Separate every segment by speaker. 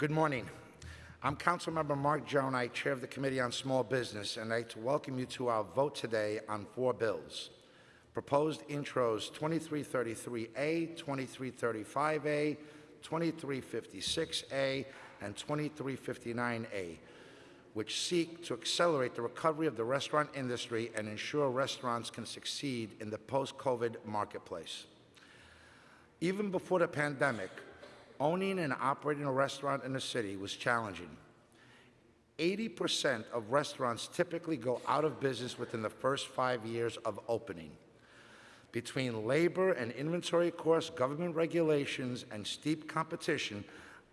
Speaker 1: Good morning. I'm Councilmember Mark Gjonaj, Chair of the Committee on Small Business, and I'd like to welcome you to our vote today on four bills. Proposed intros 2333A, 2335A, 2356A, and 2359A, which seek to accelerate the recovery of the restaurant industry and ensure restaurants can succeed in the post-COVID marketplace. Even before the pandemic, owning and operating a restaurant in the city was challenging. 80% of restaurants typically go out of business within the first five years of opening. Between labor and inventory costs, government regulations, and steep competition,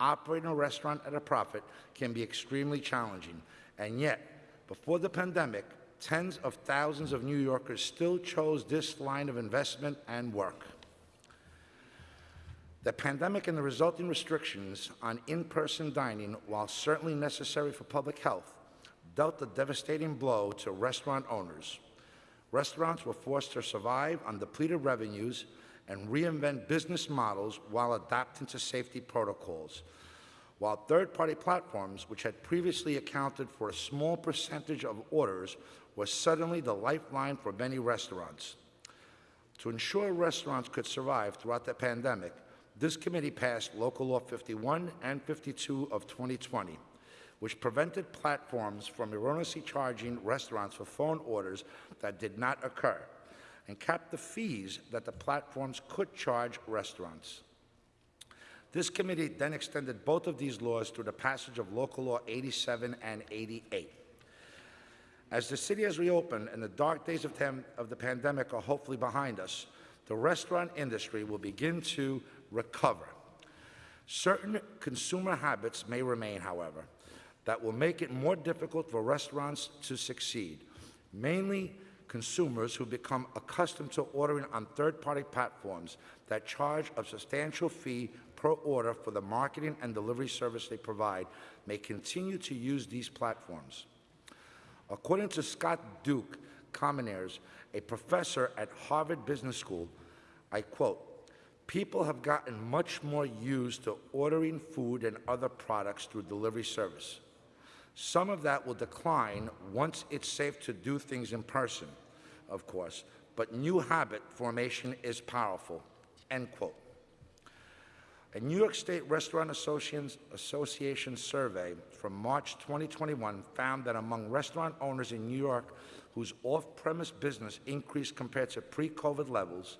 Speaker 1: operating a restaurant at a profit can be extremely challenging. And yet, before the pandemic, tens of thousands of New Yorkers still chose this line of investment and work. The pandemic and the resulting restrictions on in-person dining, while certainly necessary for public health, dealt a devastating blow to restaurant owners. Restaurants were forced to survive on depleted revenues and reinvent business models while adapting to safety protocols. While third-party platforms, which had previously accounted for a small percentage of orders, were suddenly the lifeline for many restaurants. To ensure restaurants could survive throughout the pandemic, this committee passed Local Law 51 and 52 of 2020, which prevented platforms from erroneously charging restaurants for phone orders that did not occur and capped the fees that the platforms could charge restaurants. This committee then extended both of these laws through the passage of Local Law 87 and 88. As the city has reopened and the dark days of, of the pandemic are hopefully behind us, the restaurant industry will begin to recover. Certain consumer habits may remain, however, that will make it more difficult for restaurants to succeed, mainly consumers who become accustomed to ordering on third-party platforms that charge a substantial fee per order for the marketing and delivery service they provide may continue to use these platforms. According to Scott Duke, Kominers, a professor at Harvard Business School, I quote, people have gotten much more used to ordering food and other products through delivery service. Some of that will decline once it's safe to do things in person, of course, but new habit formation is powerful, end quote. A New York State Restaurant Association survey from March 2021 found that among restaurant owners in New York whose off-premise business increased compared to pre-COVID levels,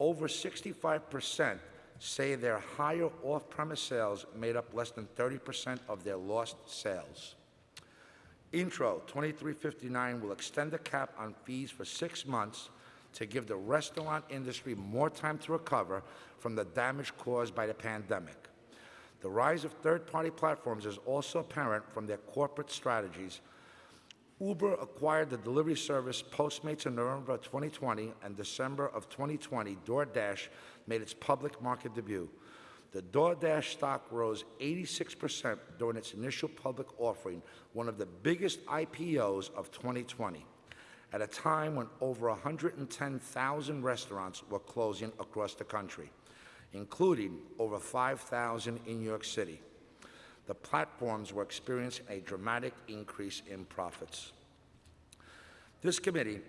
Speaker 1: over 65% say their higher off-premise sales made up less than 30% of their lost sales. Intro 2359 will extend the cap on fees for six months to give the restaurant industry more time to recover from the damage caused by the pandemic. The rise of third-party platforms is also apparent from their corporate strategies Uber acquired the delivery service Postmates in November 2020 and December of 2020, DoorDash made its public market debut. The DoorDash stock rose 86% during its initial public offering, one of the biggest IPOs of 2020, at a time when over 110,000 restaurants were closing across the country, including over 5,000 in New York City the platforms were experiencing a dramatic increase in profits. This committee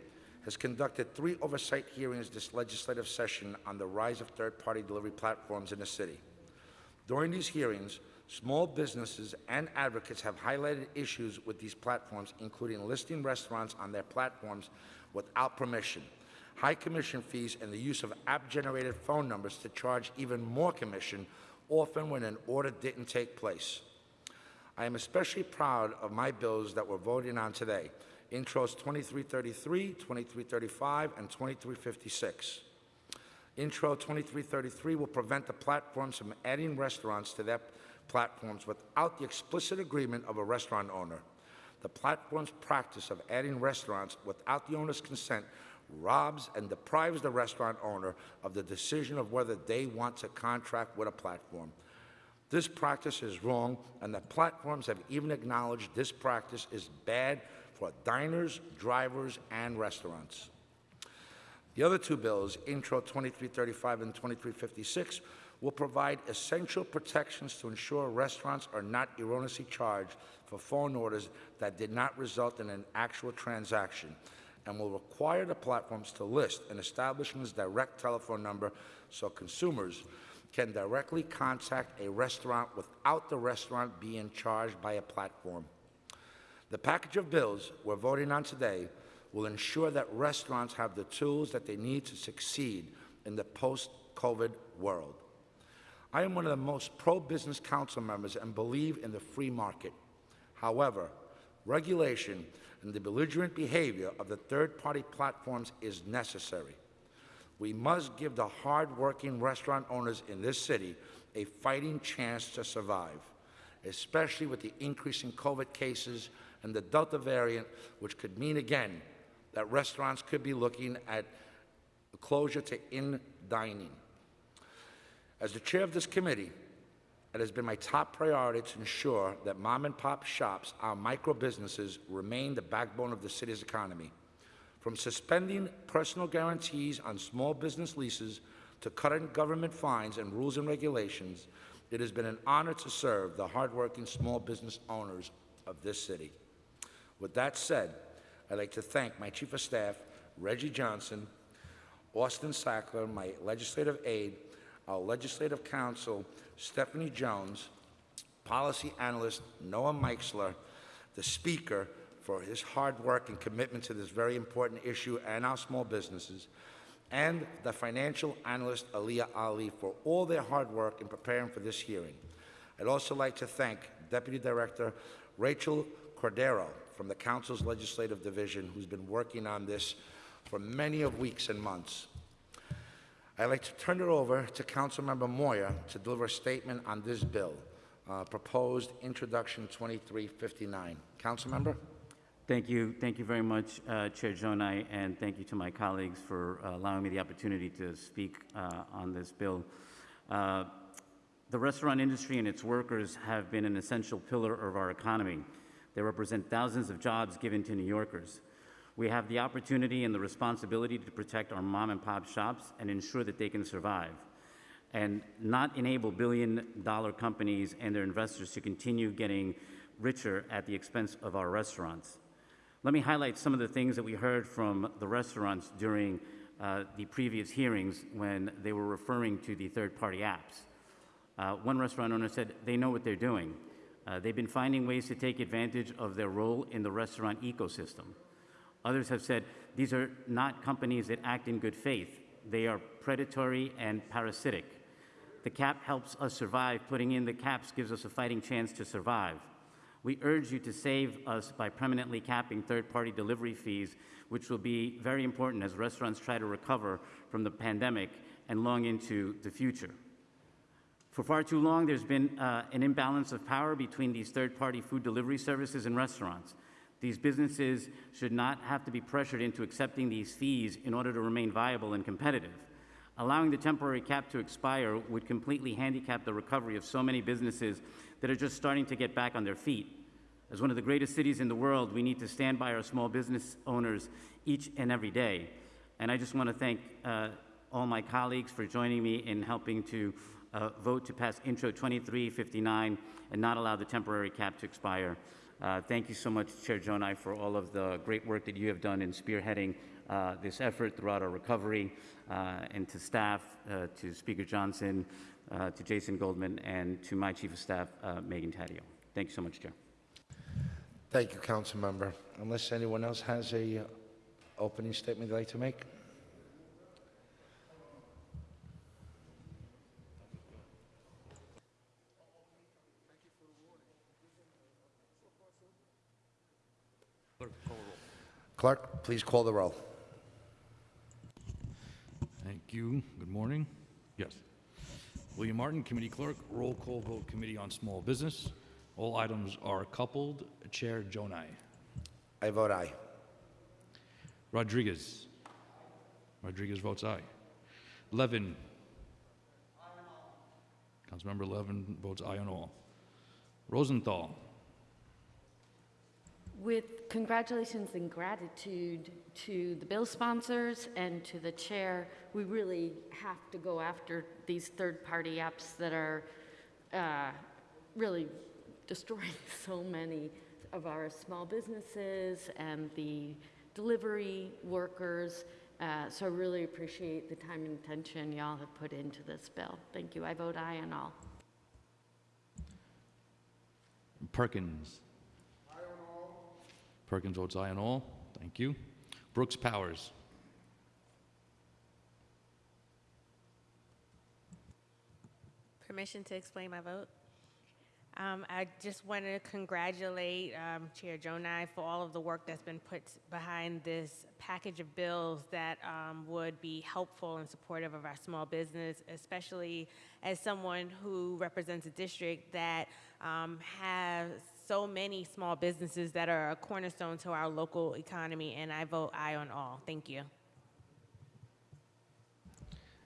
Speaker 1: has conducted three oversight hearings this legislative session on the rise of third-party delivery platforms in the city. During these hearings, small businesses and advocates have highlighted issues with these platforms, including listing restaurants on their platforms without permission, high commission fees, and the use of app-generated phone numbers to charge even more commission, often when an order didn't take place. I am especially proud of my bills that we're voting on today, intros 2333, 2335, and 2356. Intro 2333 will prevent the platforms from adding restaurants to their platforms without the explicit agreement of a restaurant owner. The platform's practice of adding restaurants without the owner's consent robs and deprives the restaurant owner of the decision of whether they want to contract with a platform. This practice is wrong, and the platforms have even acknowledged this practice is bad for diners, drivers, and restaurants. The other two bills, Intro 2335 and 2356, will provide essential protections to ensure restaurants are not erroneously charged for phone orders that did not result in an actual transaction, and will require the platforms to list an establishment's direct telephone number so consumers can directly contact a restaurant without the restaurant being charged by a platform. The package of bills we're voting on today will ensure that restaurants have the tools that they need to succeed in the post-COVID world. I am one of the most pro-business council members and believe in the free market. However, regulation and the belligerent behavior of the third-party platforms is necessary. We must give the hard-working restaurant owners in this city a fighting chance to survive, especially with the increase in COVID cases and the Delta variant, which could mean again that restaurants could be looking at closure to in dining. As the chair of this committee, it has been my top priority to ensure that mom and pop shops, our micro businesses, remain the backbone of the city's economy. From suspending personal guarantees on small business leases to cutting government fines and rules and regulations, it has been an honor to serve the hardworking small business owners of this city. With that said, I'd like to thank my Chief of Staff, Reggie Johnson, Austin Sackler, my legislative aide, our legislative counsel, Stephanie Jones, policy analyst Noah Meixler, the speaker for his hard work and commitment to this very important issue and our small businesses, and the financial analyst Aliyah Ali for all their hard work in preparing for this hearing. I'd also like to thank Deputy Director Rachel Cordero from the Council's Legislative Division, who's been working on this for many of weeks and months. I'd like to turn it over to Councilmember Moya to deliver a statement on this bill, uh, proposed introduction 2359. Councilmember?
Speaker 2: Thank you. Thank you very much, uh, Chair Gjonaj, and thank you to my colleagues for uh, allowing me the opportunity to speak uh, on this bill. Uh, the restaurant industry and its workers have been an essential pillar of our economy. They represent thousands of jobs given to New Yorkers. We have the opportunity and the responsibility to protect our mom and pop shops and ensure that they can survive and not enable billion dollar companies and their investors to continue getting richer at the expense of our restaurants. Let me highlight some of the things that we heard from the restaurants during uh, the previous hearings when they were referring to the third party apps. Uh, one restaurant owner said they know what they're doing. Uh, they've been finding ways to take advantage of their role in the restaurant ecosystem. Others have said these are not companies that act in good faith. They are predatory and parasitic. The cap helps us survive. Putting in the caps gives us a fighting chance to survive. We urge you to save us by permanently capping third-party delivery fees, which will be very important as restaurants try to recover from the pandemic and long into the future. For far too long, there's been uh, an imbalance of power between these third-party food delivery services and restaurants. These businesses should not have to be pressured into accepting these fees in order to remain viable and competitive. Allowing the temporary cap to expire would completely handicap the recovery of so many businesses that are just starting to get back on their feet. As one of the greatest cities in the world, we need to stand by our small business owners each and every day. And I just want to thank uh, all my colleagues for joining me in helping to uh, vote to pass Intro 2359 and not allow the temporary cap to expire. Uh, thank you so much, Chair Gjonaj, for all of the great work that you have done in spearheading uh, this effort throughout our recovery, uh, and to staff, uh, to Speaker Johnson, uh, to Jason Goldman, and to my Chief of Staff, Megan Taddeo. Thank you so much, Chair.
Speaker 1: Thank you, Council Member. Unless anyone else has a opening statement they'd like to make? Clerk, please call the roll.
Speaker 3: Thank you. Good morning. Yes. William Martin, Committee Clerk, roll call vote Committee on Small Business. All items are coupled. Chair Gjonaj.
Speaker 1: I vote aye.
Speaker 3: Rodriguez. Rodriguez votes aye. Levin. Councilmember Levin votes aye on all. Rosenthal.
Speaker 4: With congratulations and gratitude to the bill sponsors and to the chair, we really have to go after these third-party apps that are uh, really destroying so many of our small businesses and the delivery workers. Uh, So I really appreciate the time and attention y'all have put into this bill. Thank you. I vote aye on all.
Speaker 3: Perkins. Perkins votes aye on all. Thank you. Brooks Powers.
Speaker 5: Permission to explain my vote? Um, I just want to congratulate um, Chair Gjonaj for all of the work that's been put behind this package of bills that um, would be helpful and supportive of our small business, especially as someone who represents a district that um, has so many small businesses that are a cornerstone to our local economy, and I vote aye on all. Thank you.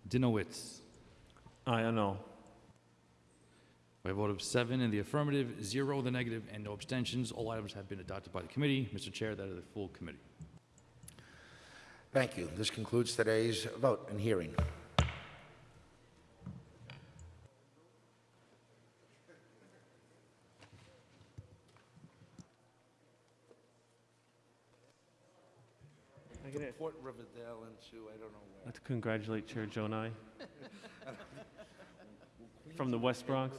Speaker 3: Dinowitz.
Speaker 6: Aye on all.
Speaker 3: By a vote of seven in the affirmative, zero the negative, and no abstentions, all items have been adopted by the committee. Mr. Chair, that is the full committee.
Speaker 1: Thank you. This concludes today's vote and hearing.
Speaker 6: I get it.
Speaker 1: Port I don't know
Speaker 6: I'd like to congratulate Chair Gjonaj. From the West Bronx.